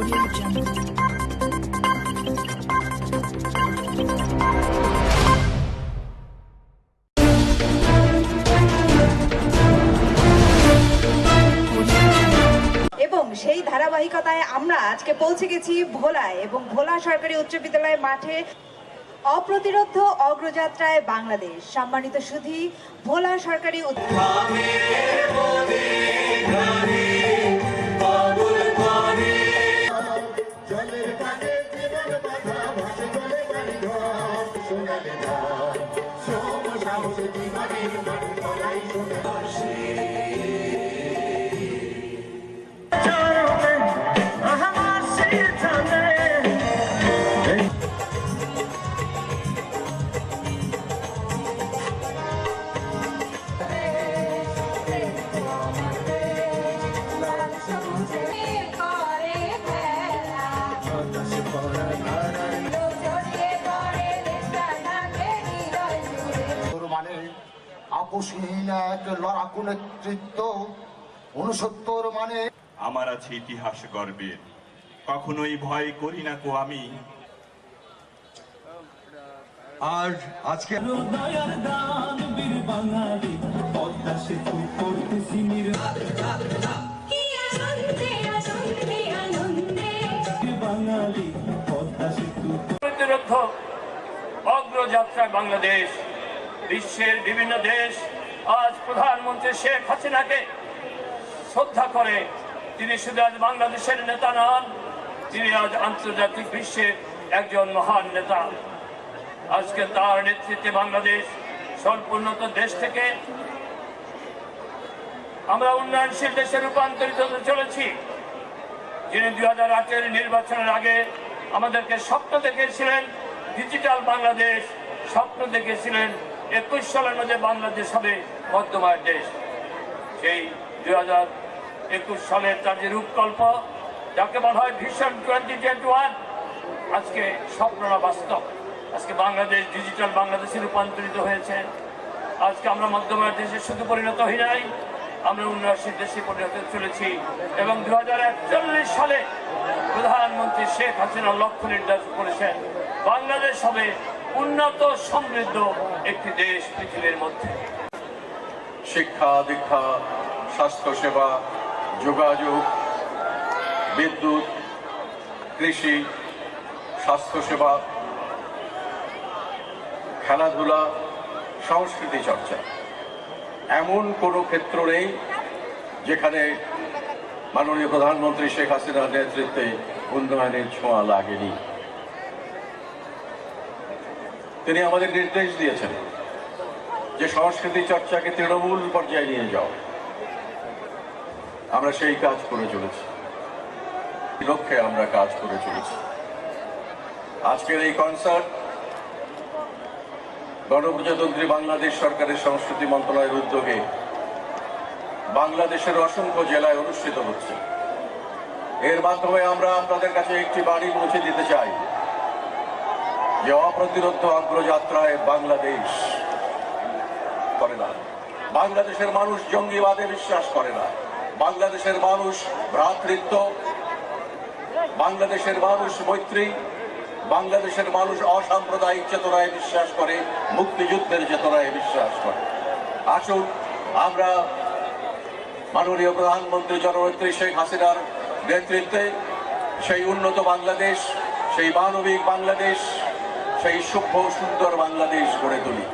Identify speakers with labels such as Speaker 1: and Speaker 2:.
Speaker 1: Audio Jungle.
Speaker 2: এবং সেই ধারাবাহিকতায় আমরা আজকে পৌঁছে গেছি ভোলায় এবং ভোলা সরকারি উচ্চ বিদ্যালয় মাঠে অপ্রতিরোধ অগ্রযাত্রায় বাংলাদেশ সম্মানিত সুধী ভোলা সরকারি উচ্চ-
Speaker 3: মানে আপোষহীন এক লড়াকু নেতৃত্ব উনসত্তর মানে
Speaker 4: আমার আছে ইতিহাস গর্বের কখনোই ভয় করি না কো আমি।
Speaker 5: আর আজকে
Speaker 6: অগ্রযাত্রায় বাংলাদেশ। বিশ্বের বিভিন্ন দেশ আজ প্রধানমন্ত্রী শেখ হাসিনাকে শ্রদ্ধা করে। তিনি শুধু আজ বাংলাদেশের নেতা নন, তিনি আজ আন্তর্জাতিক বিশ্বের একজন মহান নেতা। আজকে তার নেতৃত্বে বাংলাদেশ স্বল্পোন্নত দেশ থেকে আমরা উন্নয়নশীল দেশে রূপান্তরিত হতে চলেছি। যিনি দুই হাজার আটের নির্বাচনের আগে আমাদেরকে স্বপ্ন দেখেছিলেন ডিজিটাল বাংলাদেশ স্বপ্ন দেখেছিলেন একুশ সালের মধ্যে বাংলাদেশ হবে মধ্যমায়ের দেশ। সেই দুই হাজার একুশ সালের তার যে রূপকল্প, যাকে বলা হয় ভিশন টোয়েন্টি টোয়েন্টি ওয়ান আজকে স্বপ্নরা বাস্তব। আজকে বাংলাদেশ ডিজিটাল বাংলাদেশে রূপান্তরিত হয়েছে। আজকে আমরা মধ্যমায়ের দেশে শুধু পরিণত হই নাই, আমরা উন্নয়নশীল দেশে পরিণত চলেছি। এবং দু হাজার একচল্লিশ সালে প্রধানমন্ত্রী শেখ হাসিনা লক্ষ্য নির্ধারণ করেছেন। বাংলাদেশ হবে উন্নত সমৃদ্ধ একটি দেশ পৃথিবীর মধ্যে।
Speaker 5: শিক্ষা, দীক্ষা, স্বাস্থ্যসেবা, যোগাযোগ, বিদ্যুৎ, কৃষি, স্বাস্থ্যসেবা, খেলাধুলা, সংস্কৃতি চর্চা। এমন কোনো ক্ষেত্র নেই যেখানে মাননীয় প্রধানমন্ত্রী শেখ হাসিনার নেতৃত্বে উন্নয়নের ছোঁয়া লাগেনি। তিনি আমাদের নির্দেশ দিয়েছেন যে সংস্কৃতি চর্চাকে তৃণমূল পর্যায়ে নিয়ে যাও। আমরা সেই কাজ করে চলেছি। লক্ষ্যে আমরা কাজ করে চলেছি। আজকের এই কনসার্ট গণপ্রজাতন্ত্রী বাংলাদেশ সরকারের সংস্কৃতি মন্ত্রণালয়ের উদ্যোগে বাংলাদেশের অসংখ্য জেলায় অনুষ্ঠিত হচ্ছে। এর মাধ্যমে আমরা আপনাদের কাছে একটি বাড়ি পৌঁছে দিতে চাই। যে অপ্রতিরোধ অগ্রযাত্রায় বাংলাদেশ করে না। বাংলাদেশের মানুষ জঙ্গিবাদে বিশ্বাস করে না। বাংলাদেশের মানুষ ভ্রাতৃত্ব। বাংলাদেশের মানুষ মৈত্রী। বাংলাদেশের মানুষ অসাম্প্রদায়িক চেতনায় বিশ্বাস করে, মুক্তিযুদ্ধের চেতনায় বিশ্বাস করে। আসুন, আমরা মাননীয় প্রধানমন্ত্রী জননেত্রী শেখ হাসিনার নেতৃত্বে সেই উন্নত বাংলাদেশ, সেই মানবিক বাংলাদেশ সেই সভ্য সুন্দর বাংলাদেশ গড়ে তুলি।